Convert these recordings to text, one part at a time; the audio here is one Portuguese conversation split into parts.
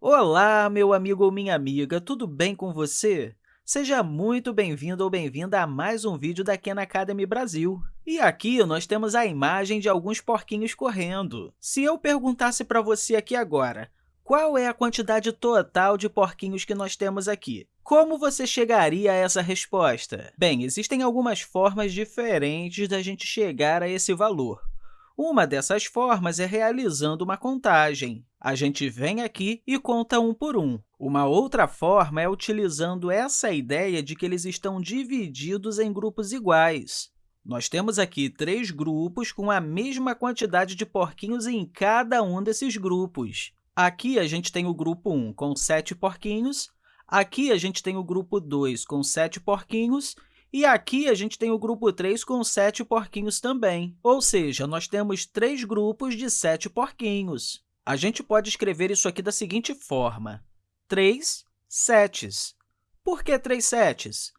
Olá, meu amigo ou minha amiga, tudo bem com você? Seja muito bem-vindo ou bem-vinda a mais um vídeo da Khan Academy Brasil. E aqui nós temos a imagem de alguns porquinhos correndo. Se eu perguntasse para você aqui agora, qual é a quantidade total de porquinhos que nós temos aqui? Como você chegaria a essa resposta? Bem, existem algumas formas diferentes da gente chegar a esse valor. Uma dessas formas é realizando uma contagem. A gente vem aqui e conta um por um. Uma outra forma é utilizando essa ideia de que eles estão divididos em grupos iguais. Nós temos aqui três grupos com a mesma quantidade de porquinhos em cada um desses grupos. Aqui, a gente tem o grupo 1 com sete porquinhos, aqui, a gente tem o grupo 2 com sete porquinhos e aqui a gente tem o grupo 3 com sete porquinhos também, ou seja, nós temos três grupos de sete porquinhos. A gente pode escrever isso aqui da seguinte forma, 3 setes. Por que 3 setes?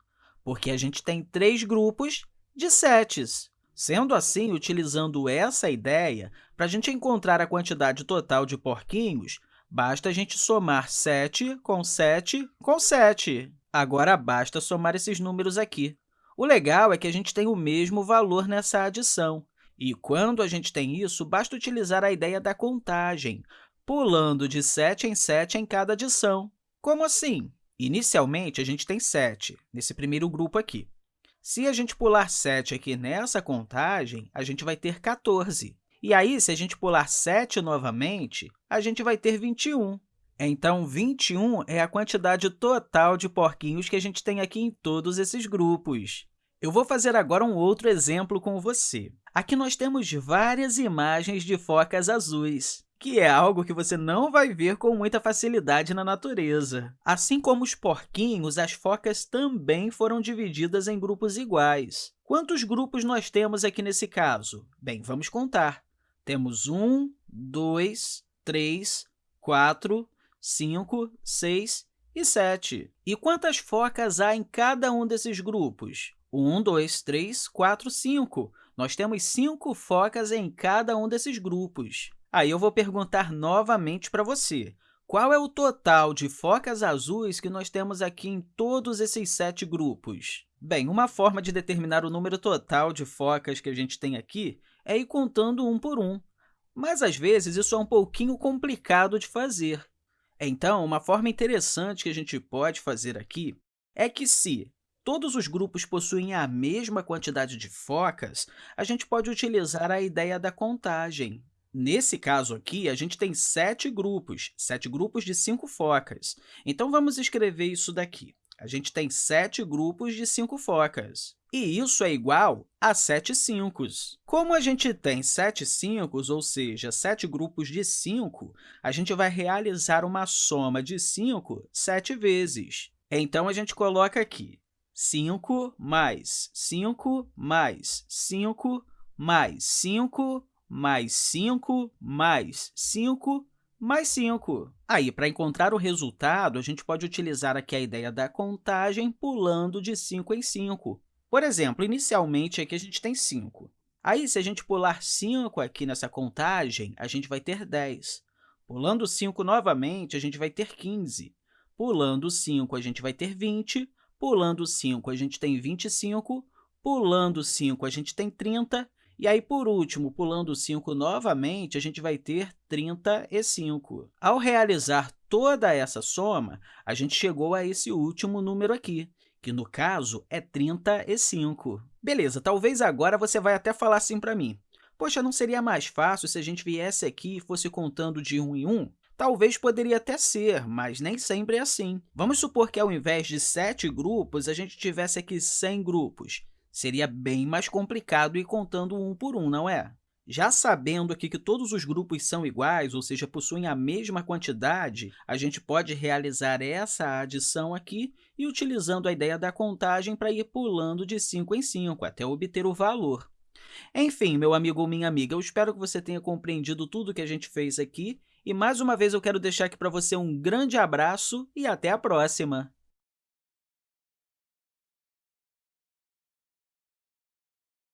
Porque a gente tem três grupos de setes. Sendo assim, utilizando essa ideia, para a gente encontrar a quantidade total de porquinhos, basta a gente somar 7 com 7 com 7. Agora, basta somar esses números aqui. O legal é que a gente tem o mesmo valor nessa adição. E quando a gente tem isso, basta utilizar a ideia da contagem, pulando de 7 em 7 em cada adição. Como assim? Inicialmente, a gente tem 7, nesse primeiro grupo aqui. Se a gente pular 7 aqui nessa contagem, a gente vai ter 14. E aí, se a gente pular 7 novamente, a gente vai ter 21. Então, 21 é a quantidade total de porquinhos que a gente tem aqui em todos esses grupos. Eu vou fazer agora um outro exemplo com você. Aqui nós temos várias imagens de focas azuis, que é algo que você não vai ver com muita facilidade na natureza. Assim como os porquinhos, as focas também foram divididas em grupos iguais. Quantos grupos nós temos aqui nesse caso? Bem, vamos contar. Temos um, dois, três, quatro, 5, 6 e 7. E quantas focas há em cada um desses grupos? 1, 2, 3, 4, 5. Nós temos cinco focas em cada um desses grupos. Aí eu vou perguntar novamente para você. Qual é o total de focas azuis que nós temos aqui em todos esses sete grupos? Bem, uma forma de determinar o número total de focas que a gente tem aqui é ir contando um por um. Mas, às vezes, isso é um pouquinho complicado de fazer. Então, uma forma interessante que a gente pode fazer aqui é que, se todos os grupos possuem a mesma quantidade de focas, a gente pode utilizar a ideia da contagem. Nesse caso aqui, a gente tem sete grupos, sete grupos de cinco focas. Então, vamos escrever isso daqui. A gente tem sete grupos de cinco focas. E isso é igual a 7 5. Como a gente tem 7 5, ou seja, 7 grupos de 5, a gente vai realizar uma soma de 5 sete vezes. Então, a gente coloca aqui 5 mais 5 mais 5 mais 5 mais 5 mais 5 mais 5. Aí, para encontrar o resultado, a gente pode utilizar aqui a ideia da contagem pulando de 5 em 5. Por exemplo, inicialmente, aqui a gente tem 5. Aí, se a gente pular 5 aqui nessa contagem, a gente vai ter 10. Pulando 5 novamente, a gente vai ter 15. Pulando 5, a gente vai ter 20. Pulando 5, a gente tem 25. Pulando 5, a gente tem 30. E aí, por último, pulando 5 novamente, a gente vai ter 35. Ao realizar toda essa soma, a gente chegou a esse último número aqui, que no caso é 35. Beleza, talvez agora você vai até falar assim para mim. Poxa, não seria mais fácil se a gente viesse aqui e fosse contando de um em um? Talvez poderia até ser, mas nem sempre é assim. Vamos supor que, ao invés de sete grupos, a gente tivesse aqui 100 grupos. Seria bem mais complicado ir contando um por um, não é? Já sabendo aqui que todos os grupos são iguais, ou seja, possuem a mesma quantidade, a gente pode realizar essa adição aqui e utilizando a ideia da contagem para ir pulando de 5 em 5 até obter o valor. Enfim, meu amigo ou minha amiga, eu espero que você tenha compreendido tudo que a gente fez aqui e, mais uma vez, eu quero deixar aqui para você um grande abraço e até a próxima!